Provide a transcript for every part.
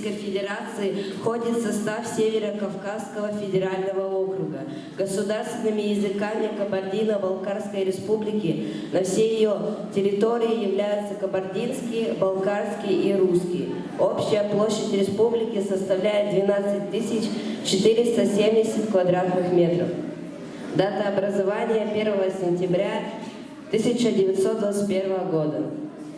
Российской Федерации входит в состав Северо-Кавказского федерального округа. Государственными языками Кабардино-Балкарской республики на всей ее территории являются кабардинский, балкарский и русский. Общая площадь республики составляет 12 470 квадратных метров. Дата образования 1 сентября 1921 года.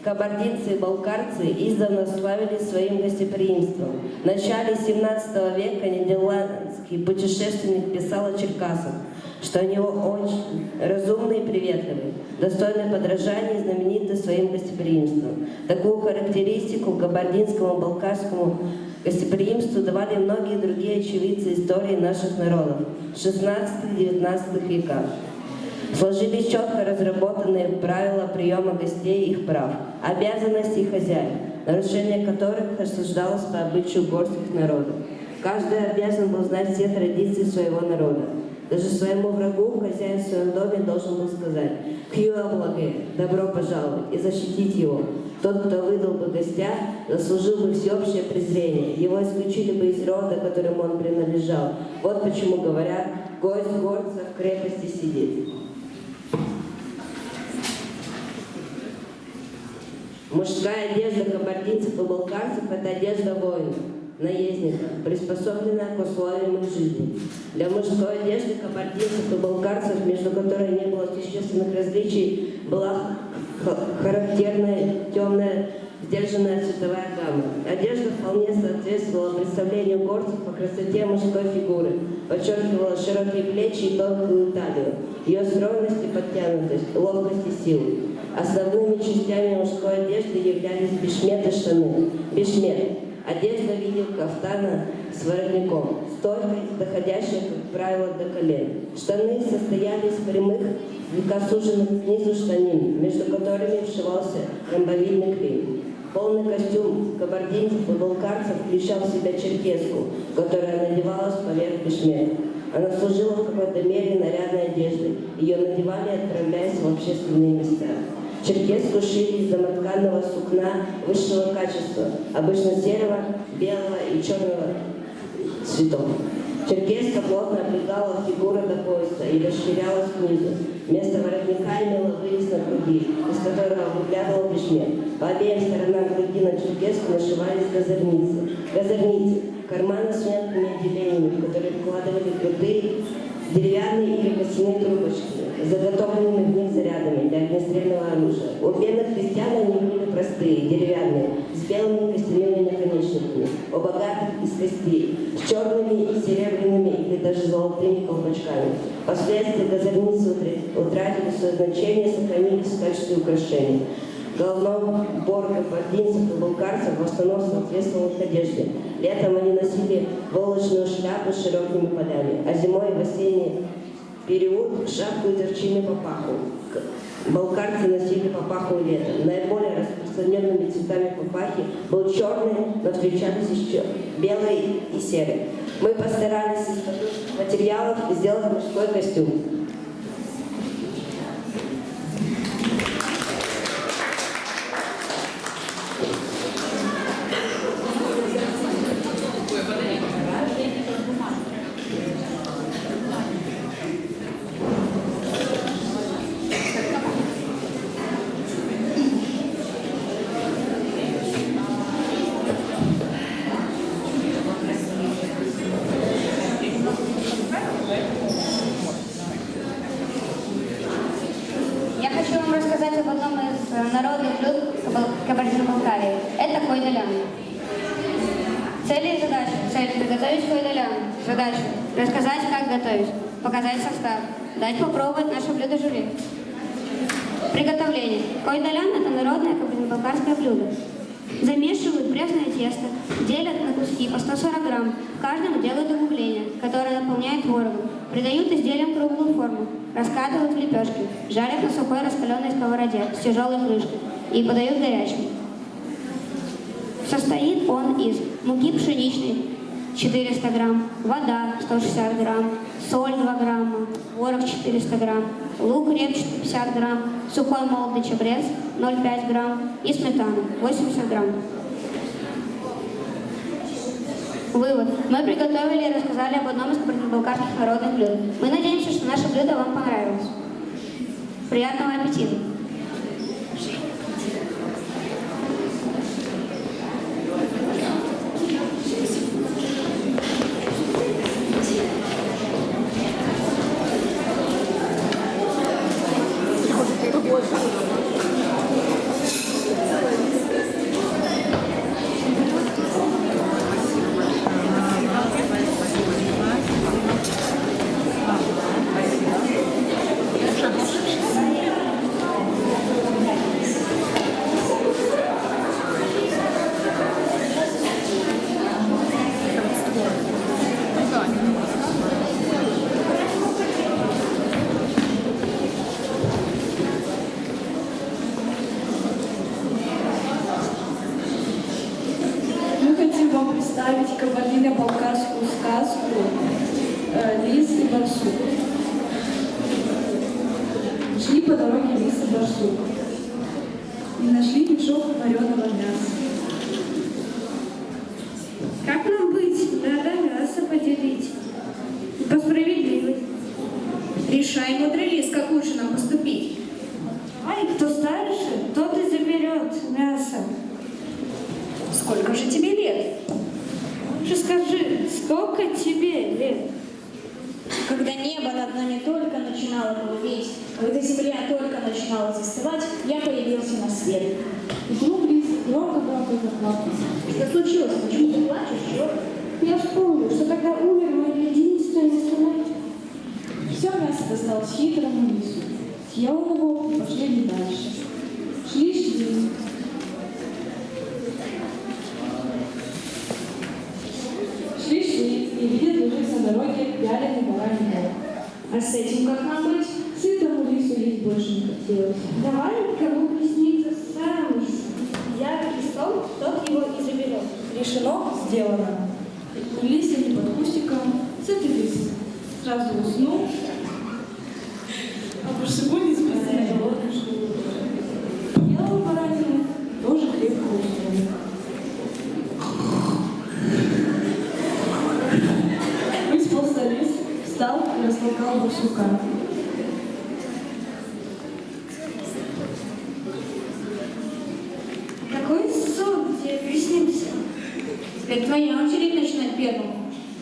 Кабардинцы и балкарцы издавна славились своим гостеприимством. В начале 17 века нидерландский путешественник писал о черкасах, что они очень разумные и приветливые, достойны подражания и знамениты своим гостеприимством. Такую характеристику кабардинскому балкарскому гостеприимству давали многие другие очевидцы истории наших народов в 16-19 веках. Сложились четко разработанные правила приема гостей и их прав, обязанностей хозяев, нарушение которых осуждалось по обычаю горских народов. Каждый обязан был знать все традиции своего народа. Даже своему врагу хозяин в своем доме должен был сказать «Хью облаге, добро пожаловать» и защитить его. Тот, кто выдал бы гостя, заслужил бы всеобщее презрение. Его исключили бы из рода, которому он принадлежал. Вот почему говорят «Гость горца в крепости сидит». Мужская одежда кабардинцев и балкарцев – это одежда воина, наездника, приспособленная к условиям их жизни. Для мужской одежды кабардинцев и балкарцев, между которыми не было существенных различий, была характерная темная сдержанная цветовая гамма. Одежда вполне соответствовала представлению горцев по красоте мужской фигуры, подчеркивала широкие плечи и тонкую талию, ее стройность и подтянутость, ловкость и силу. Основными частями мужской одежды являлись бешмет и штаны. Бешмет – одежда в виде кафтана с воротником, стойкой, доходящая, как правило, до колен. Штаны состояли из прямых, слегка снизу штанин, между которыми вшивался ромбовидный клей. Полный костюм кабардинцев и балкарцев включал в себя черкеску, которая надевалась поверх бешмета. Она служила в какой-то мере нарядной одеждой. Ее надевали, отправляясь в общественные места. Черкеску шили из домотканного сукна высшего качества, обычно серого, белого и черного цветов. Черкеска плотно облегала фигуру до пояса и расширялась снизу. Вместо воротника имела вырез на груди, из которого выглядывал бешмет. По обеим сторонам груди на черкеску нашивались газерницы. Газерницы – карманы с мелкими отделениями, в которые вкладывали крутые деревянные или костяные трубочки, заготовленными в них зарядами для огнестрельного оружия. У бедных крестьян они были простые, деревянные, с белыми костяными наконечниками, у богатых из костей, с черными и серебряными или даже золотыми колпачками. Впоследствии газерницы утратили свое значение сохранились в качестве украшений. Головной убор кабардинцев и булгарцев в основном соответствовал их одежде. Летом они носили волочную шляпу с широкими полями, а зимой в осенний период шапку и торчины папаху. Балкарцы носили папаху летом. Наиболее распространенными цветами папахи был черный, но встречались еще белый и серый. Мы постарались из материалов сделать мужской костюм. Дать попробовать наше блюдо жюри. Приготовление. Койдалян – это народное кабардино-балкарское блюдо. Замешивают пресное тесто, делят на куски по 140 грамм. Каждому делают углубление, которое наполняет творогом. Придают изделиям круглую форму, раскатывают в лепешки, жарят на сухой раскаленной сковороде с тяжелой крышкой и подают горячим. Состоит он из муки пшеничной 400 грамм, вода 160 грамм, соль 2 грамма, творог 400 грамм, лук репчатый 50 грамм, сухой молотый чабрец 0,5 грамм и сметана 80 грамм. Вывод. Мы приготовили и рассказали об одном из кабардино-балкарских народных блюд. Мы надеемся, что наше блюдо вам понравилось. Приятного аппетита! Мы хотим вам представить кабардино-балкарскую сказку «Лис и барсук». Шли по дороге лис и барсук и нашли мешок вареного мяса. Как нам быть? Надо мясо поделить. По справедливости. Решай, мудрый лис, как лучше нам поступить. Ай, кто старше, тот и заберет мясо. Сколько же тебе лет? Лучше скажи, сколько тебе лет? Когда небо над нами только начинало голубеть, когда земля только начинала застывать, я появился на свет. Лис громко-громко заплакал. Что случилось? Почему ты плачешь? Чего? Я вспомнил, что когда умер мой единственный сынок, Все мясо досталось хитрому лису. Съел его и пошли дальше. Шли, шли. Шли, шли, и видят, лежит на дороге вяленый бараний бок. А с этим как нам быть? Сытому лису есть больше не хотелось. давай кому приснится сам. Яркий сон, тот его и заберет. Решено, сделано. Улись они под кустиком, сытый лис сразу уснул, а барсуку тебе приснился? Теперь твоя очередь начинать первым.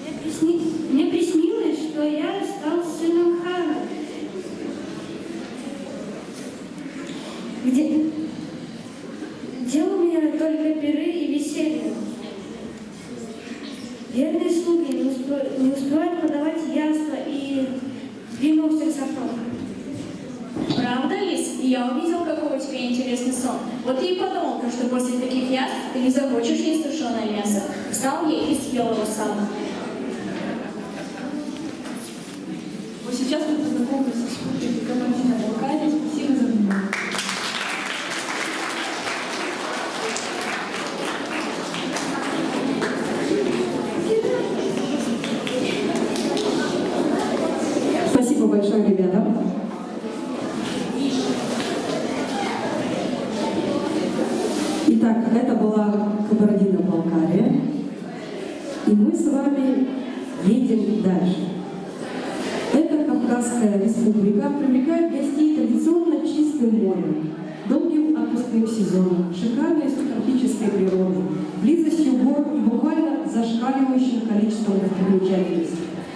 Мне, присни- Мне приснилось, что я стал сыном хана. Где... Где у меня только пиры и веселье. Верные слуги не, успе- не успевают подавать яства и в всех сортах. Правда, лис? И я увидел, какой у тебя интересный сон. Вот и подумал, что после таких яств ты не захочешь есть тушеное мясо. Встал ей и съел его сам. Вот сейчас мы познакомимся с публикой вами едем дальше. Эта Кавказская республика привлекает гостей традиционно чистым морем, долгим отпускным сезоном, шикарной субтропической природой, близостью гор и буквально зашкаливающим количеством достопримечательностей.